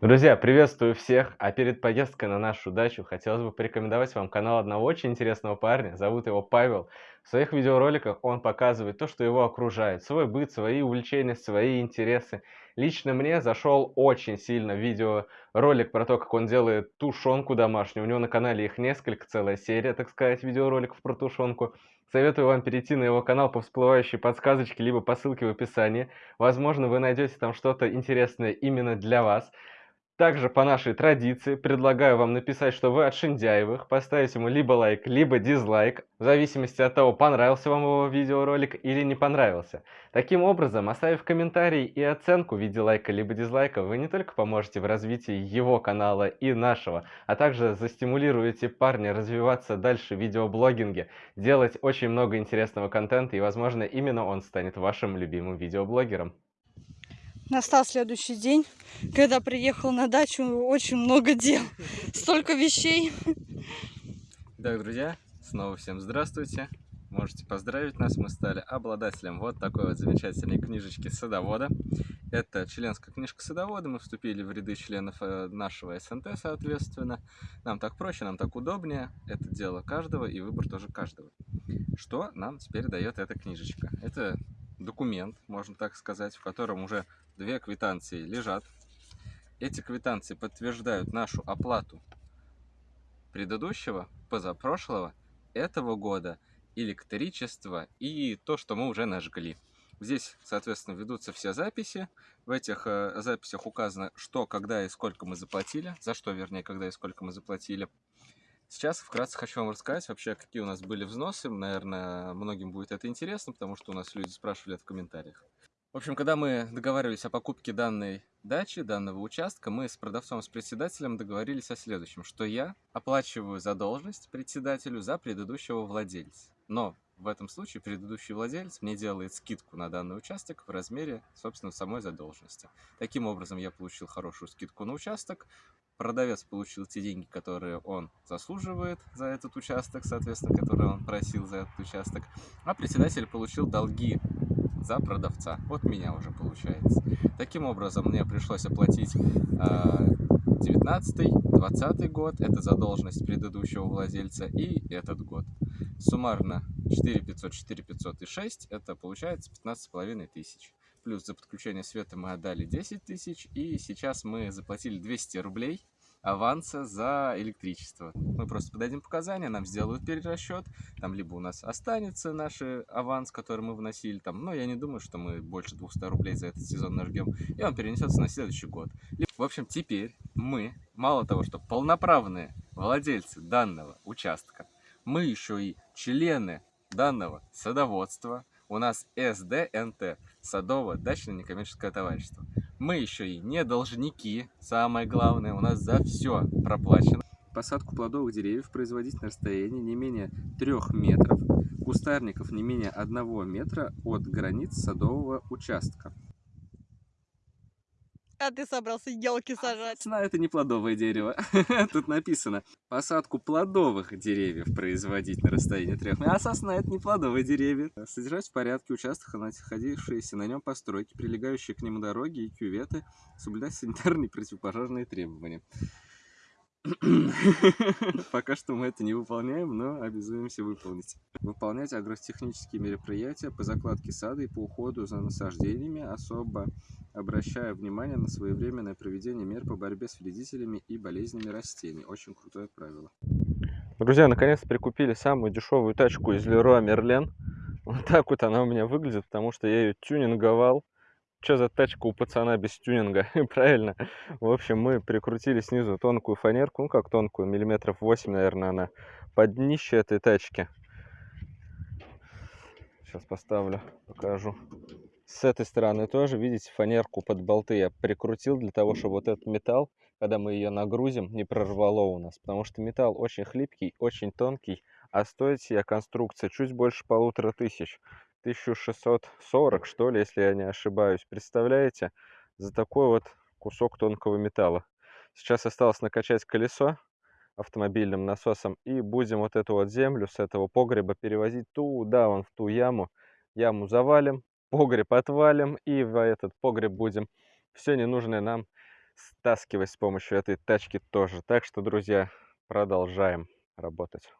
Друзья, приветствую всех! А перед поездкой на нашу дачу хотелось бы порекомендовать вам канал одного очень интересного парня. Зовут его Павел. В своих видеороликах он показывает то, что его окружает. Свой быт, свои увлечения, свои интересы. Лично мне зашел очень сильно видеоролик про то, как он делает тушенку домашнюю. У него на канале их несколько, целая серия, так сказать, видеороликов про тушенку. Советую вам перейти на его канал по всплывающей подсказочке, либо по ссылке в описании. Возможно, вы найдете там что-то интересное именно для вас. Также по нашей традиции предлагаю вам написать, что вы от Шиндяевых, поставить ему либо лайк, либо дизлайк, в зависимости от того, понравился вам его видеоролик или не понравился. Таким образом, оставив комментарий и оценку в виде лайка либо дизлайка, вы не только поможете в развитии его канала и нашего, а также застимулируете парня развиваться дальше в видеоблогинге, делать очень много интересного контента и, возможно, именно он станет вашим любимым видеоблогером. Настал следующий день, когда приехал на дачу, очень много дел, столько вещей. Так, друзья, снова всем здравствуйте. Можете поздравить нас, мы стали обладателем вот такой вот замечательной книжечки садовода. Это членская книжка садовода, мы вступили в ряды членов э, нашего СНТ, соответственно. Нам так проще, нам так удобнее, это дело каждого и выбор тоже каждого. Что нам теперь дает эта книжечка? Это документ, можно так сказать, в котором уже две квитанции лежат. Эти квитанции подтверждают нашу оплату предыдущего, позапрошлого, этого года, электричества и то, что мы уже нажгли. Здесь, соответственно, ведутся все записи. В этих э, записях указано, что, когда и сколько мы заплатили, за что, вернее, когда и сколько мы заплатили. Сейчас вкратце хочу вам рассказать вообще, какие у нас были взносы. Наверное, многим будет это интересно, потому что у нас люди спрашивали это в комментариях. В общем, когда мы договаривались о покупке данной дачи, данного участка, мы с продавцом, с председателем договорились о следующем, что я оплачиваю задолженность председателю за предыдущего владельца. Но в этом случае предыдущий владелец мне делает скидку на данный участок в размере, собственно, самой задолженности. Таким образом, я получил хорошую скидку на участок, продавец получил те деньги, которые он заслуживает за этот участок, соответственно, которые он просил за этот участок, а председатель получил долги за продавца. Вот меня уже получается. Таким образом, мне пришлось оплатить 19-20 а, год, это задолженность предыдущего владельца, и этот год. Суммарно 4 500, 4 500 и 6, это получается 15,5 тысяч. Плюс за подключение света мы отдали 10 тысяч, и сейчас мы заплатили 200 рублей аванса за электричество. Мы просто подадим показания, нам сделают перерасчет, там либо у нас останется наш аванс, который мы вносили, там, но я не думаю, что мы больше 200 рублей за этот сезон нажгем, и он перенесется на следующий год. В общем, теперь мы, мало того, что полноправные владельцы данного участка, мы еще и члены данного садоводства, у нас СДНТ, Садово-дачное некоммерческое товарищество. Мы еще и не должники, самое главное, у нас за все проплачено. Посадку плодовых деревьев производить на расстоянии не менее 3 метров, кустарников не менее 1 метра от границ садового участка. А ты собрался елки сажать. А, это не плодовое дерево. Тут написано, посадку плодовых деревьев производить на расстоянии трех метров. А сосна это не плодовые деревья. Содержать в порядке участок, находившиеся на нем постройки, прилегающие к нему дороги и кюветы, соблюдать санитарные и противопожарные требования. Пока что мы это не выполняем, но обязуемся выполнить. Выполнять агротехнические мероприятия по закладке сада и по уходу за насаждениями, особо обращая внимание на своевременное проведение мер по борьбе с вредителями и болезнями растений. Очень крутое правило. Друзья, наконец прикупили самую дешевую тачку из Leroy Merlin. Вот так вот она у меня выглядит, потому что я ее тюнинговал что за тачка у пацана без тюнинга, правильно? В общем, мы прикрутили снизу тонкую фанерку, ну как тонкую, миллиметров 8, наверное, она под днище этой тачки. Сейчас поставлю, покажу. С этой стороны тоже, видите, фанерку под болты я прикрутил для того, чтобы вот этот металл, когда мы ее нагрузим, не прорвало у нас. Потому что металл очень хлипкий, очень тонкий, а стоит себе конструкция чуть больше полутора тысяч. 1640, что ли, если я не ошибаюсь. Представляете? За такой вот кусок тонкого металла. Сейчас осталось накачать колесо автомобильным насосом и будем вот эту вот землю с этого погреба перевозить туда, вон в ту яму. Яму завалим, погреб отвалим и в этот погреб будем все ненужное нам стаскивать с помощью этой тачки тоже. Так что, друзья, продолжаем работать.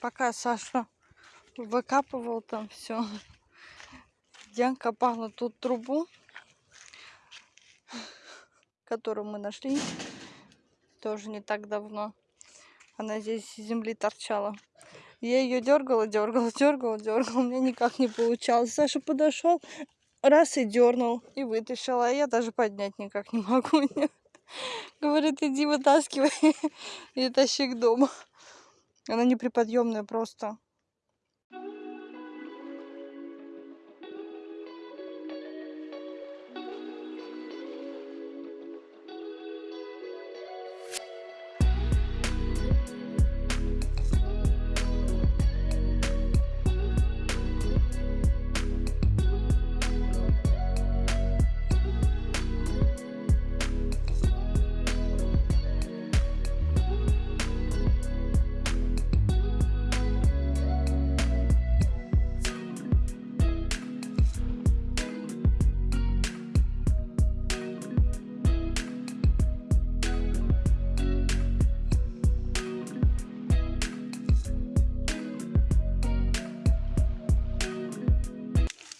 Пока Саша выкапывал там все, я копала тут трубу, которую мы нашли тоже не так давно. Она здесь из земли торчала. Я ее дергала, дергала, дергала, дергала. У меня никак не получалось. Саша подошел, раз и дернул, и вытащила. А я даже поднять никак не могу. Говорит, иди вытаскивай и тащи к дому. Она неприподъемная просто.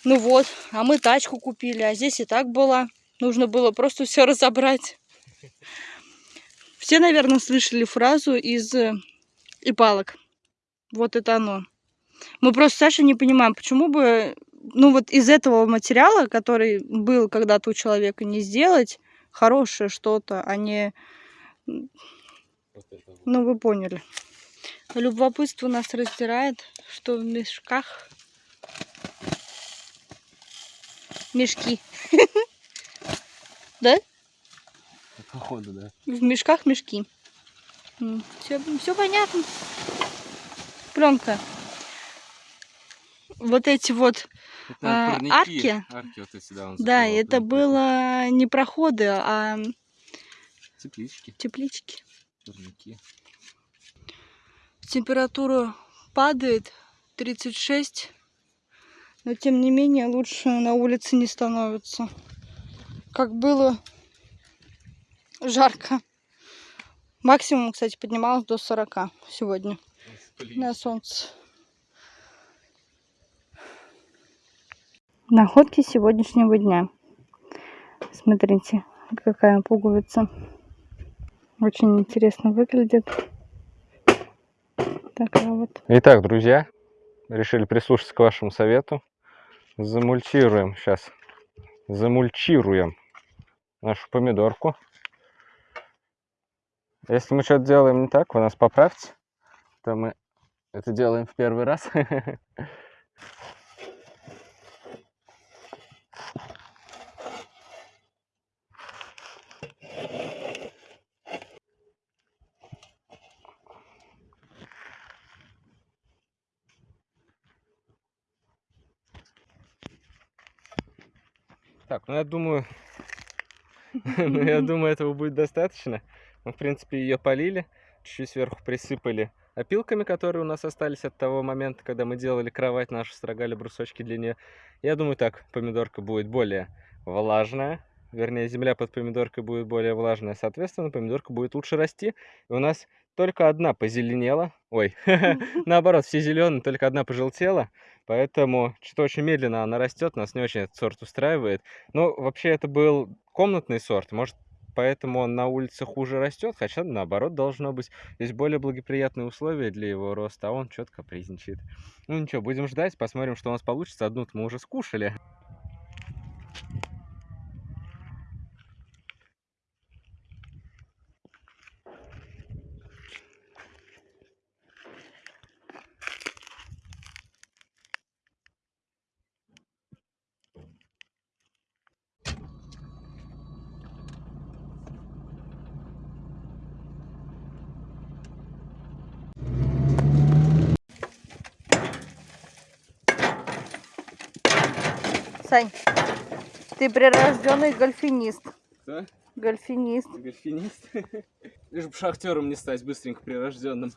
Ну вот, а мы тачку купили, а здесь и так было. Нужно было просто все разобрать. Все наверное, слышали фразу из э, «Ипалок». Вот это оно. Мы просто, Саша, не понимаем, почему бы, ну вот из этого материала, который был когда-то у человека, не сделать хорошее что-то, а не, ну вы поняли. Любопытство нас раздирает, что в мешках мешки. Да? Походу, да. В мешках мешки. Все, все понятно. Пленка. Вот эти вот, Это А, арки? Арки вот эти, да, да, это прям было не проходы, а Теплички, теплички. парники. Температура падает 36, но тем не менее лучше на улице не становится. Как было жарко. Максимум, кстати, поднималось до 40 сегодня на солнце. Находки сегодняшнего дня. Смотрите, какая пуговица. Очень интересно выглядит. Такая вот. Итак, друзья, решили прислушаться к вашему совету. Замульчируем сейчас. Замульчируем нашу помидорку. Если мы что-то делаем не так, вы нас поправьте, то мы это делаем в первый раз. Так, ну я думаю, ну я думаю, этого будет достаточно. Мы, в принципе, ее полили, чуть-чуть сверху присыпали опилками, которые у нас остались от того момента, когда мы делали кровать нашу, строгали брусочки для нее. Я думаю, так помидорка будет более влажная, вернее, земля под помидоркой будет более влажная, соответственно, помидорка будет лучше расти. И у нас только одна позеленела, ой, наоборот, все зеленые, только одна пожелтела, поэтому что-то очень медленно она растет, нас не очень этот сорт устраивает. Ну, вообще, это был комнатный сорт, может, поэтому он на улице хуже растет, хотя наоборот должно быть. Здесь более благоприятные условия для его роста, а он что-то капризничает. Ну ничего, будем ждать, посмотрим, что у нас получится. Одну-то мы уже скушали. Сань, ты прирожденный гольфинист. Кто? Гольфинист. Гольфинист? Лишь бы шахтером не стать быстренько прирожденным.